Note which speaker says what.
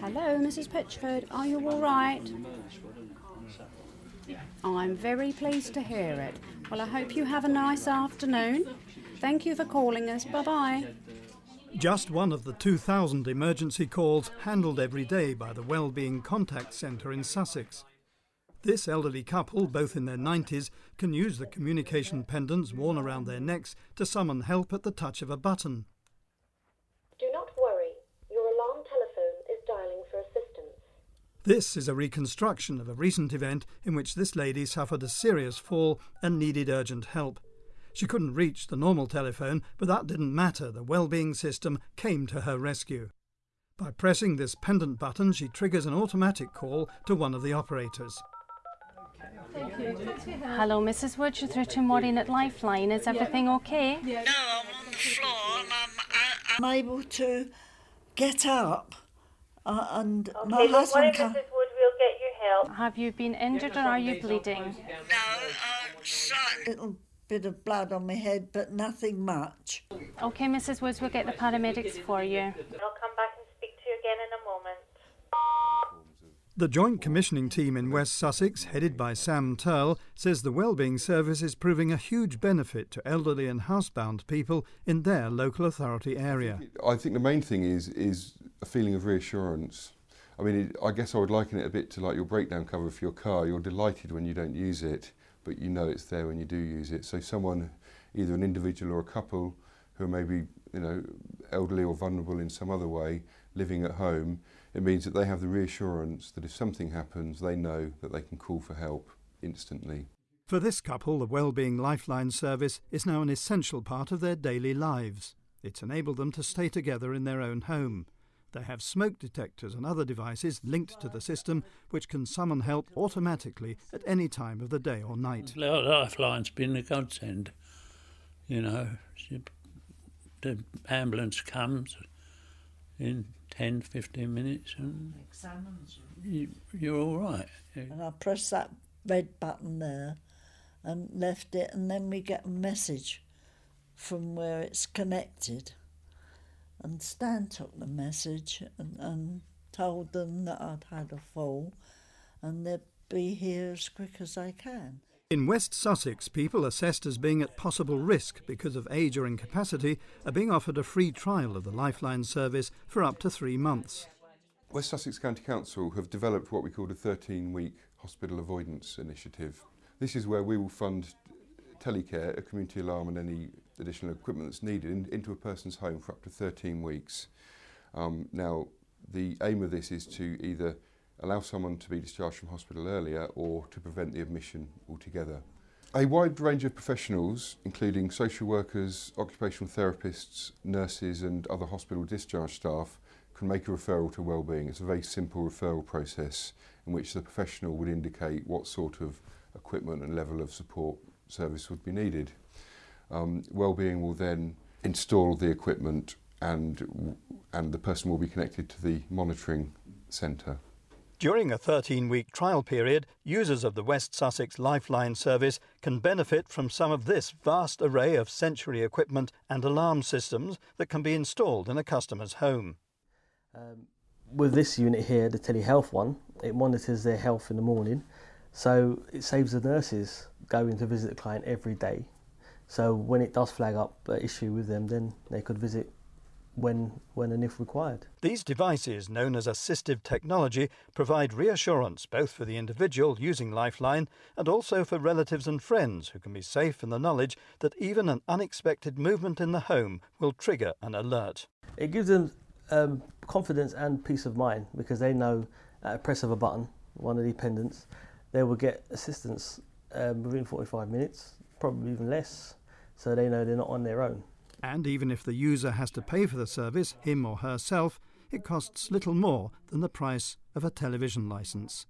Speaker 1: Hello, Mrs. Pitchford. Are you all right? I'm very pleased to hear it. Well, I hope you have a nice afternoon. Thank you for calling us. Bye bye.
Speaker 2: Just one of the 2,000 emergency calls handled every day by the Wellbeing Contact Centre in Sussex. This elderly couple, both in their 90s, can use the communication pendants worn around their necks to summon help at the touch of a button.
Speaker 3: Do not worry. Your alarm telephone is dialing for assistance.
Speaker 2: This is a reconstruction of a recent event in which this lady suffered a serious fall and needed urgent help. She couldn't reach the normal telephone, but that didn't matter. The well-being system came to her rescue. By pressing this pendant button, she triggers an automatic call to one of the operators.
Speaker 4: Hello, Mrs. Wood. You're through to Maureen at Lifeline. Is everything okay?
Speaker 5: No, I'm on the floor and I'm, I,
Speaker 6: I'm able to get up, uh, and my
Speaker 3: Okay, don't worry,
Speaker 6: husband
Speaker 3: Mrs. Wood, we'll get you help.
Speaker 4: Have you been injured or are you bleeding?
Speaker 5: no, uh, so,
Speaker 6: Little bit of blood on my head, but nothing much.
Speaker 4: Okay, Mrs. Woods, we'll get the paramedics for you.
Speaker 3: I'll come back and speak to you again in a moment.
Speaker 2: The Joint Commissioning Team in West Sussex, headed by Sam Turl, says the Wellbeing Service is proving a huge benefit to elderly and housebound people in their local authority area.
Speaker 7: I think the main thing is is a feeling of reassurance. I mean, it, I guess I would liken it a bit to like your breakdown cover for your car. You're delighted when you don't use it, but you know it's there when you do use it. So someone, either an individual or a couple, who are maybe you know elderly or vulnerable in some other way, living at home, it means that they have the reassurance that if something happens, they know that they can call for help instantly.
Speaker 2: For this couple, the Wellbeing Lifeline service is now an essential part of their daily lives. It's enabled them to stay together in their own home. They have smoke detectors and other devices linked to the system which can summon help automatically at any time of the day or night.
Speaker 8: Lifeline's been a godsend. You know, the ambulance comes in 10, 15 minutes and
Speaker 6: Examines.
Speaker 8: you, you're all right.
Speaker 6: And I press that red button there and left it, and then we get a message from where it's connected. And Stan took the message and, and told them that I'd had a fall and they'd be here as quick as they can.
Speaker 2: In West Sussex, people assessed as being at possible risk because of age or incapacity are being offered a free trial of the Lifeline service for up to three months.
Speaker 7: West Sussex County Council have developed what we call a 13-week hospital avoidance initiative. This is where we will fund telecare, a community alarm and any additional equipment that's needed in, into a person's home for up to 13 weeks. Um, now, the aim of this is to either allow someone to be discharged from hospital earlier or to prevent the admission altogether. A wide range of professionals, including social workers, occupational therapists, nurses and other hospital discharge staff, can make a referral to wellbeing. It's a very simple referral process in which the professional would indicate what sort of equipment and level of support service would be needed. Um, wellbeing will then install the equipment and, and the person will be connected to the monitoring centre.
Speaker 2: During a 13 week trial period, users of the West Sussex Lifeline service can benefit from some of this vast array of sensory equipment and alarm systems that can be installed in a customer's home.
Speaker 9: Um, with this unit here, the telehealth one, it monitors their health in the morning, so it saves the nurses going to visit the client every day. So when it does flag up an issue with them, then they could visit when, when and if required.
Speaker 2: These devices, known as assistive technology, provide reassurance both for the individual using Lifeline and also for relatives and friends who can be safe in the knowledge that even an unexpected movement in the home will trigger an alert.
Speaker 9: It gives them um, confidence and peace of mind because they know at a press of a button, one of the pendants, they will get assistance um, within 45 minutes, probably even less, so they know they're not on their own.
Speaker 2: And even if the user has to pay for the service, him or herself, it costs little more than the price of a television licence.